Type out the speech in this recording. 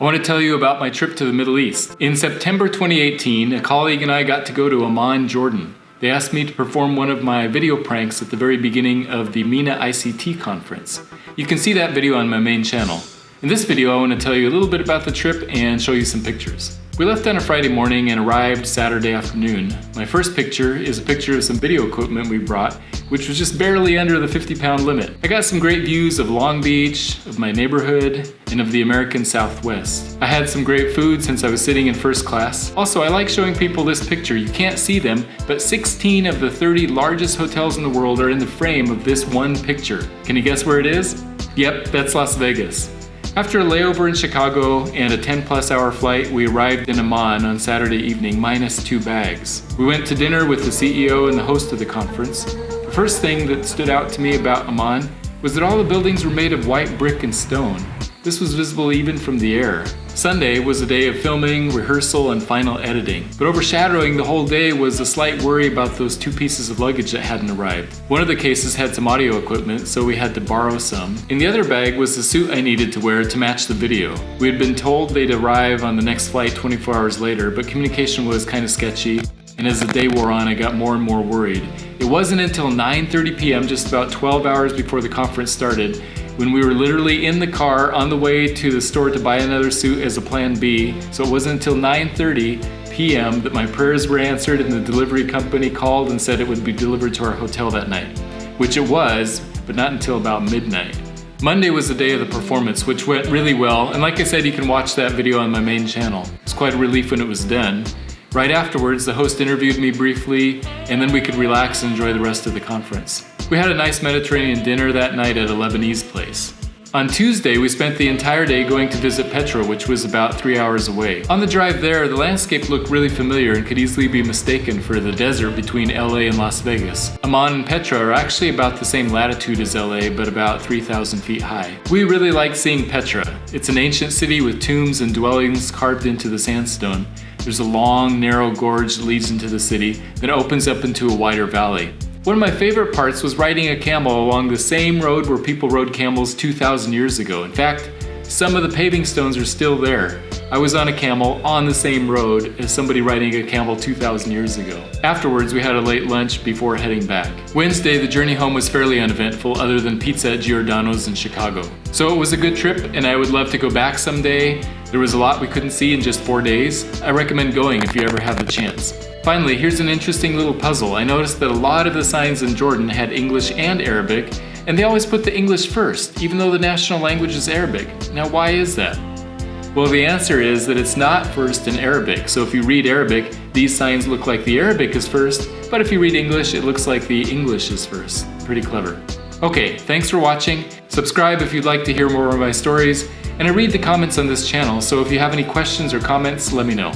I want to tell you about my trip to the Middle East. In September 2018, a colleague and I got to go to Amman, Jordan. They asked me to perform one of my video pranks at the very beginning of the MENA ICT conference. You can see that video on my main channel. In this video, I want to tell you a little bit about the trip and show you some pictures. We left on a Friday morning and arrived Saturday afternoon. My first picture is a picture of some video equipment we brought, which was just barely under the 50 pound limit. I got some great views of Long Beach, of my neighborhood, and of the American Southwest. I had some great food since I was sitting in first class. Also, I like showing people this picture. You can't see them, but 16 of the 30 largest hotels in the world are in the frame of this one picture. Can you guess where it is? Yep, that's Las Vegas. After a layover in Chicago and a 10 plus hour flight, we arrived in Amman on Saturday evening minus two bags. We went to dinner with the CEO and the host of the conference. The first thing that stood out to me about Amman was that all the buildings were made of white brick and stone. This was visible even from the air. Sunday was a day of filming, rehearsal, and final editing. But overshadowing the whole day was a slight worry about those two pieces of luggage that hadn't arrived. One of the cases had some audio equipment, so we had to borrow some. In the other bag was the suit I needed to wear to match the video. We had been told they'd arrive on the next flight 24 hours later, but communication was kind of sketchy, and as the day wore on, I got more and more worried. It wasn't until 9.30 p.m., just about 12 hours before the conference started, when we were literally in the car on the way to the store to buy another suit as a plan B. So it wasn't until 9.30 p.m. that my prayers were answered and the delivery company called and said it would be delivered to our hotel that night. Which it was, but not until about midnight. Monday was the day of the performance, which went really well, and like I said, you can watch that video on my main channel. It's quite a relief when it was done. Right afterwards, the host interviewed me briefly, and then we could relax and enjoy the rest of the conference. We had a nice Mediterranean dinner that night at a Lebanese place. On Tuesday, we spent the entire day going to visit Petra, which was about three hours away. On the drive there, the landscape looked really familiar and could easily be mistaken for the desert between LA and Las Vegas. Amman and Petra are actually about the same latitude as LA, but about 3,000 feet high. We really liked seeing Petra. It's an ancient city with tombs and dwellings carved into the sandstone. There's a long, narrow gorge that leads into the city, then opens up into a wider valley. One of my favorite parts was riding a camel along the same road where people rode camels 2,000 years ago. In fact, some of the paving stones are still there. I was on a camel on the same road as somebody riding a camel 2,000 years ago. Afterwards, we had a late lunch before heading back. Wednesday, the journey home was fairly uneventful other than pizza at Giordano's in Chicago. So it was a good trip and I would love to go back someday. There was a lot we couldn't see in just four days. I recommend going if you ever have the chance. Finally, here's an interesting little puzzle. I noticed that a lot of the signs in Jordan had English and Arabic, and they always put the English first, even though the national language is Arabic. Now why is that? Well, the answer is that it's not first in Arabic. So if you read Arabic, these signs look like the Arabic is first, but if you read English, it looks like the English is first. Pretty clever. Okay, thanks for watching. Subscribe if you'd like to hear more of my stories, and I read the comments on this channel, so if you have any questions or comments, let me know.